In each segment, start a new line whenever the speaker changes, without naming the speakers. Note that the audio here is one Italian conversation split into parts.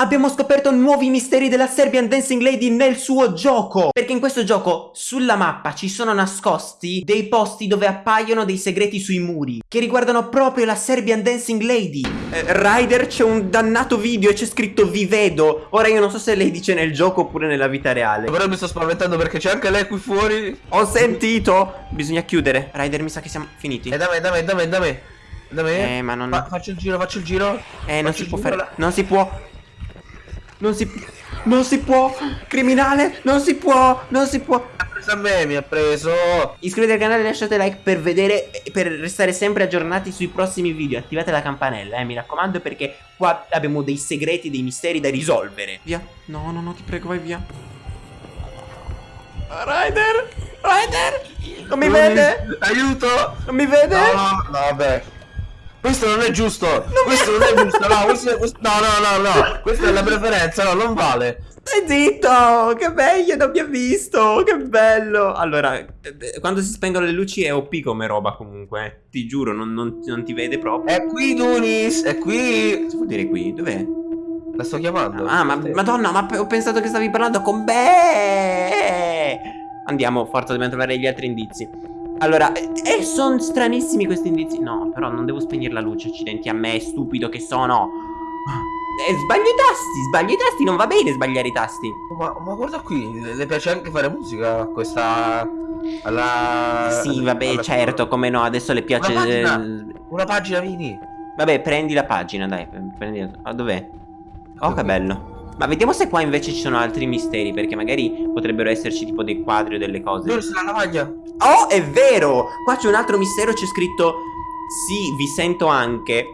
abbiamo scoperto nuovi misteri della Serbian Dancing Lady nel suo gioco. Perché in questo gioco, sulla mappa, ci sono nascosti dei posti dove appaiono dei segreti sui muri, che riguardano proprio la Serbian Dancing Lady. Eh, Ryder, c'è un dannato video e c'è scritto vi vedo. Ora io non so se lei dice nel gioco oppure nella vita reale.
Però mi sto spaventando perché c'è anche lei qui fuori.
Ho sentito. Bisogna chiudere. Ryder, mi sa che siamo finiti.
E da me, da me, da me, da me. Da me.
Eh, ma non...
Fa- faccio il giro, faccio il giro.
Eh, non si può
giro
fare.
là.
Non si può. Non si. Non si può. Criminale. Non si può. Non si può.
Mi ha preso a me, mi ha preso.
Iscrivetevi al canale e lasciate like per vedere. Per restare sempre aggiornati sui prossimi video. Attivate la campanella, eh, mi raccomando, perché qua abbiamo dei segreti, dei misteri da risolvere. Via. No, no, no, ti prego, vai via. Ryder. Ryder. Non mi vede.
Aiuto.
Non mi vede.
No, no, no, vabbè. Questo non è giusto. questo non è giusto. No, questo questo- no, no, no, no. Questa è la preferenza. No, non vale.
Stai zitto! Che bello, non mi ha visto! Che bello! Allora, eh, quando si spengono le luci è OP come roba comunque. eh. Ti giuro, non, non- non ti vede proprio.
È qui, Dunis. È qui.
Cosa vuol dire qui? Dov'è?
La sto chiamando.
Ah, ma madonna, ma ho pensato che stavi parlando con me! Andiamo, forza, dobbiamo trovare gli altri indizi. Allora, e sono stranissimi questi indizi. No, però non devo spegnere la luce, accidenti a me, stupido che sono. Eh, sbaglio i tasti, sbaglio i tasti, non va bene sbagliare i tasti.
Ma, ma guarda qui, le, piace anche fare musica a questa. Alla.
Sì, vabbè,
alla-
certo, come no, adesso le piace...
Una pagina.
eh,
Una pagina.
Vabbè, prendi la pagina, dai, prendi... Ah, dov'è? Oh, che bello. Ma vediamo se qua invece ci sono altri misteri, perché magari potrebbero esserci tipo dei quadri o delle cose.
Dove sta la lavaglia?
Oh, è vero! Qua c'è un altro mistero, c'è scritto... Sì, vi sento anche...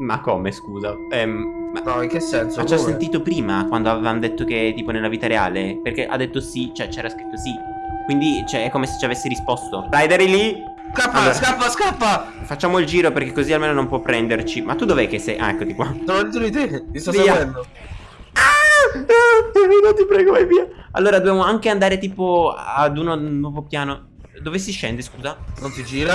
Ma come, scusa? Ehm, ma...
No, in che senso?
Ma ci
Come?
sentito prima, quando avevamo detto che tipo nella vita reale, perché ha detto sì, cioè c'era scritto sì. Quindi, cioè, è come se ci avessi risposto. Ryder è lì?
Scappa,
Allora.
scappa, scappa!
Facciamo il giro perché così almeno non può prenderci. Ma tu dov'è che sei? Ah, eccoti qua.
Sono dentro di te, ti sto
Via.
seguendo.
Ah! No, ti prego, vai via. Allora, dobbiamo anche andare tipo ad uno nuovo piano. Dove si scende, scusa?
Non si gira.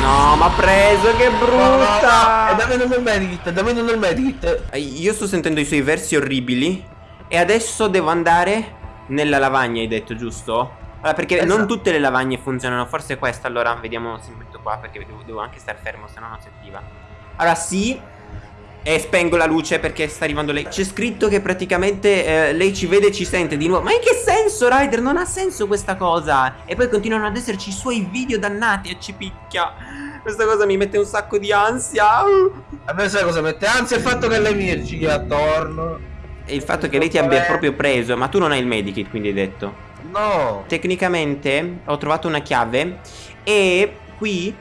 No, ma preso, che
No,
brutta!
no, no. E dammi non il medikit, dammi non il medikit.
Eh, Io sto sentendo i suoi versi orribili. E adesso devo andare nella lavagna, hai detto, giusto? Allora, perché
Esatto.
non tutte le lavagne funzionano. Forse questa, allora, vediamo se mi metto qua. Perché devo, devo anche star fermo, se no non si attiva. Allora, sì. E spengo la luce perché sta arrivando lei. C'è scritto che praticamente eh, lei ci vede e ci sente di nuovo. Ma in che senso, Ryder? Non ha senso questa cosa. E poi continuano ad esserci i suoi video dannati e ci picchia. Questa cosa mi mette un sacco di ansia.
A me sai cosa mette? Anzi, il fatto che lei mi giri attorno.
E il fatto che lei ti abbia proprio preso. Ma tu non hai il medikit, quindi hai detto.
No.
Tecnicamente ho trovato una chiave. E qui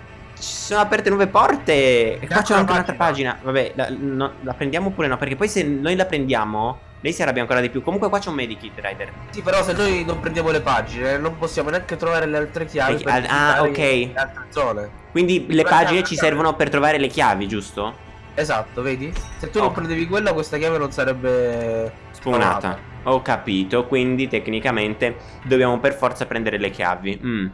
ci sono aperte nuove porte. E qua c'è anche un'altra
pagina.
Vabbè, la, no, la prendiamo oppure no? Perché poi se noi la prendiamo, lei si arrabbia ancora di più. Comunque qua c'è un medikit, Rider.
Sì, però se noi non prendiamo le pagine, non possiamo neanche trovare le altre chiavi.
Le-
per
ah, ok.
Le altre zone.
Quindi le pagine ci servono per trovare le chiavi, giusto?
Esatto, vedi? Se tu
Oh.
non prendevi quella, questa chiave non sarebbe
Spawnata. Ho capito. Quindi tecnicamente dobbiamo per forza prendere le chiavi. Mm.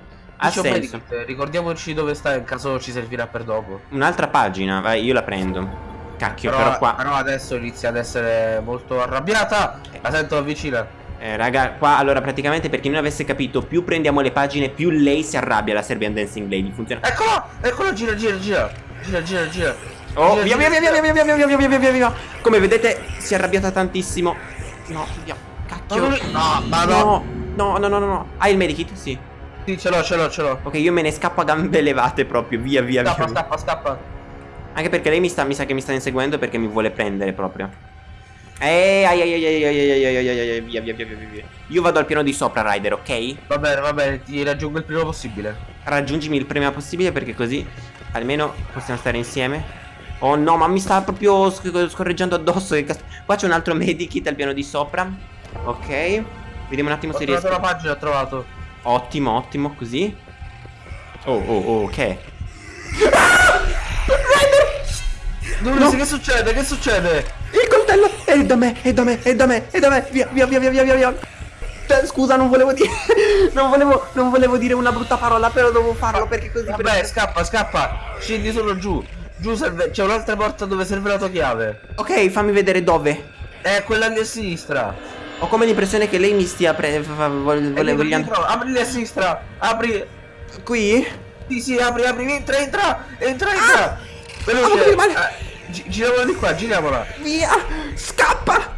Ha senso.
medikit, Ricordiamoci dove sta in caso ci servirà per dopo.
Un'altra pagina, vai, io la prendo. Cacchio, però, qua.
però adesso inizia ad essere molto arrabbiata. La sento vicina.
Eh, raga, qua allora praticamente per chi non avesse capito, più prendiamo le pagine, più lei si arrabbia la Serbian Dancing Lady. Funziona.
Eccolo! Eccolo, gira, gira, gira. Gira, gira, gira.
Oh,
Gira,
via via
gira,
via via
gira.
via via via via via via via via. Come vedete, si è arrabbiata tantissimo. No, via. Cacchio.
No, no, ma no.
No, no, no, no, no. Hai il medikit? Sì.
Sì, ce l'ho, ce l'ho, ce l'ho.
Ok, io me ne scappo a gambe levate proprio. Via, via,
Scappa,
via.
scappa, scappa.
Anche perché lei mi sta, mi sa che mi sta inseguendo perché mi vuole prendere proprio. Eh, ai ai ai ai ai ai ai ai ai ai, via via via via via. Io vado al piano di sopra, Rider, ok?
Va bene, va bene, ti raggiungo il prima possibile.
Raggiungimi il prima possibile perché così almeno possiamo stare insieme. Oh no, ma mi sta proprio sc- scorreggiando addosso. Che. Qua c'è un altro medikit al piano di sopra. Ok. Vediamo un attimo
Ho
se
trovato
riesco.
la pagina, ho trovato.
Ottimo, ottimo, così. Oh, oh, oh, ok.
Dove
No.
che succede? Che succede?
Il coltello è da me, è da me, è da me, è da me. Via, via, via, via, via, via, via. Eh, Scusa, non volevo dire. Non volevo, non volevo dire una brutta parola, però devo farlo perché così.
Vabbè, scappa, scappa. Scendi solo giù. Giù serve... c'è un'altra porta dove serve la tua chiave.
Ok, fammi vedere dove.
È quella lì a sinistra.
Ho come l'impressione che lei mi stia pre... vogliando-
dietro, Apri a sinistra. Apri.
Qui?
Sì, sì, apri, apri, entra, entra, entra, entra. Veloce.
Ah, apri, male.
Eh, gi- giriamola di qua, giriamola.
Via! Scappa!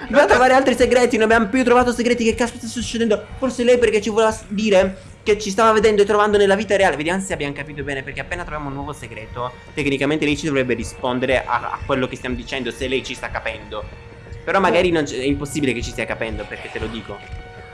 Dobbiamo trovare altri segreti, non abbiamo più trovato segreti, che caspita sta succedendo? Forse lei perché ci voleva dire che ci stava vedendo e trovando nella vita reale. Vediamo se abbiamo capito bene, perché appena troviamo un nuovo segreto, tecnicamente lei ci dovrebbe rispondere a, a quello che stiamo dicendo, se lei ci sta capendo. Però magari non è impossibile che ci stia capendo, perché te lo dico.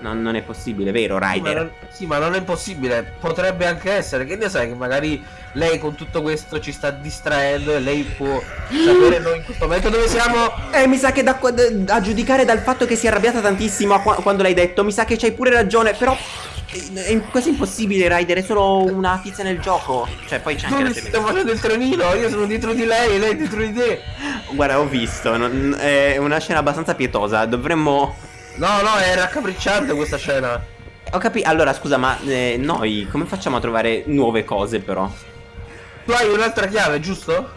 Non, non è possibile, vero,
Sì ma,
Ryder?
non, sì, ma non è impossibile. Potrebbe anche essere. Che ne sai che magari lei con tutto questo ci sta distraendo e lei può sapere noi in questo momento dove siamo.
Eh, mi sa che da, qua- da- a giudicare dal fatto che si è arrabbiata tantissimo a qua- quando l'hai detto, mi sa che c'hai pure ragione, però è, è quasi impossibile, Ryder, è solo una tizia nel gioco. Cioè, poi c'è anche la
stiamo facendo il trenino, io sono dietro di lei lei è dietro di te.
Guarda, ho visto, non- è una scena abbastanza pietosa, dovremmo...
No, no, è raccapricciante questa scena.
Ho capito, allora scusa, ma eh, noi come facciamo a trovare nuove cose però?
Tu hai un'altra chiave, giusto?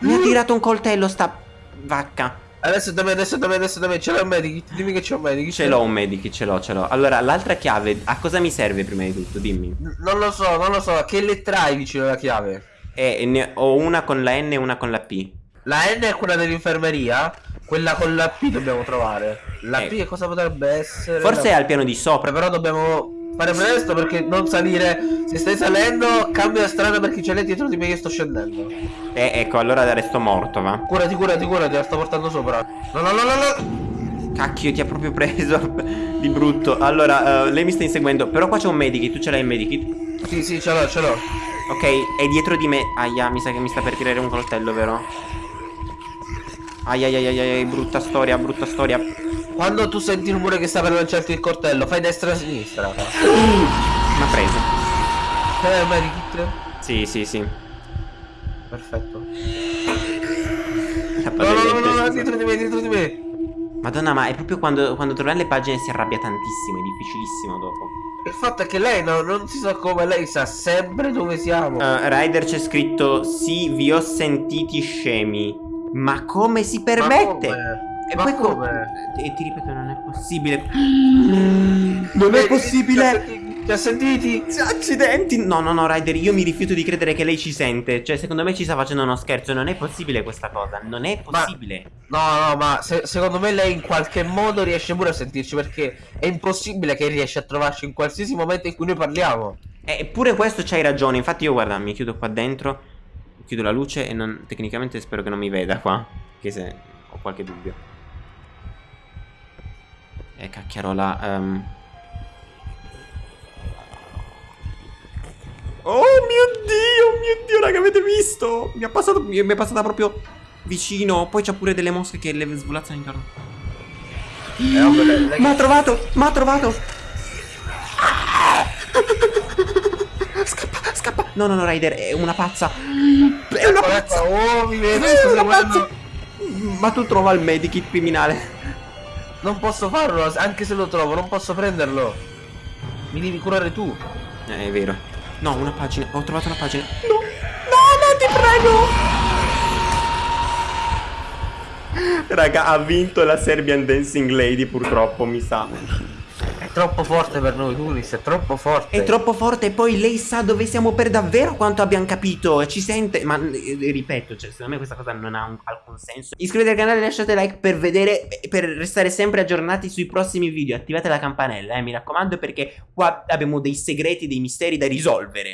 Mi ha tirato un coltello sta vacca.
Adesso da me, adesso da me, adesso da me. Ce l'ho un medikit, dimmi che c'è un medikit.
Ce l'ho un medikit, ce l'ho, ce l'ho. Allora, l'altra chiave, a cosa mi serve prima di tutto? Dimmi.
N- Non lo so, non lo so. Che lettera hai vicino alla chiave?
Eh, ne ho una con la N e una con la P.
La N è quella dell'infermeria. Quella con la P dobbiamo trovare. La
Eh.
P che cosa potrebbe essere?
Forse è al piano di sopra.
Però dobbiamo fare presto perché non salire. Se stai salendo, cambia strada perché c'è lei dietro di me che sto scendendo.
Eh, ecco, allora resto morto, va.
Curati, curati, curati, la sto portando sopra. No, no, no, no, no.
Cacchio, ti ha proprio preso di brutto. Allora, eh, lei mi sta inseguendo. Però qua c'è un medikit, tu ce l'hai il medikit?
Sì, sì, ce l'ho, ce l'ho.
Ok, è dietro di me. Aia, mi sa che mi sta per tirare un coltello, vero? Aia, aia, aia, aia, brutta storia, brutta storia.
Quando tu senti il rumore che sta per lanciarti il coltello, fai destra e sinistra.
M'ha preso.
C'è il medikit?
Sì, sì, sì.
Perfetto. No, no, no, no, dietro di me, dietro di me.
Madonna, ma è proprio quando, quando troviamo le pagine si arrabbia tantissimo, è difficilissimo dopo.
Il fatto è che lei no, non si sa come, lei sa sempre dove siamo.
Uh, Ryder c'è scritto Sì, vi ho sentiti scemi. Ma come si
Ma
permette?
come?
E
Ma
poi co-
come?
E ti ripeto, non è possibile. Non è possibile.
Ti ha sentiti?
Accidenti. No, no, no, Ryder, io mi rifiuto di credere che lei ci sente. Cioè, secondo me ci sta facendo uno scherzo. Non è possibile questa cosa. Non è
Ma-
possibile.
No, no, ma se- secondo me lei in qualche modo riesce pure a sentirci perché è impossibile che riesce a trovarci in qualsiasi momento in cui noi parliamo.
Eppure questo c'hai ragione. Infatti, io guarda, mi chiudo qua dentro. Chiudo la luce e non, tecnicamente spero che non mi veda qua. Che se ho qualche dubbio. Eh, cacchiarola. ehm. Oh mio dio, mio dio, raga, avete visto? Mi è, passato, mi è passata proprio vicino. Poi c'ha pure delle mosche che le svolazzano intorno.
Eh,
Ma ha trovato, ma ha trovato. Scappa, scappa. No, no, no, Ryder, è una pazza. È una pazza.
Oh, mi vedi,
È una pazza. Ma tu trova il medikit criminale.
Non posso farlo, anche se lo trovo, non posso prenderlo. Mi devi curare tu.
Eh, è vero. No, una pagina. Ho trovato una pagina. No, no, no, ti prego. Raga, ha vinto la Serbian Dancing Lady, purtroppo, mi sa.
Troppo forte per noi, Tunis, è troppo forte.
È troppo forte e poi lei sa dove siamo per davvero quanto abbiamo capito ci sente Ma eh, ripeto, cioè secondo me questa cosa non ha un- alcun senso. Iscrivetevi al canale, lasciate like per vedere Per restare sempre aggiornati sui prossimi video. Attivate la campanella, eh, mi raccomando perché qua abbiamo dei segreti, dei misteri da risolvere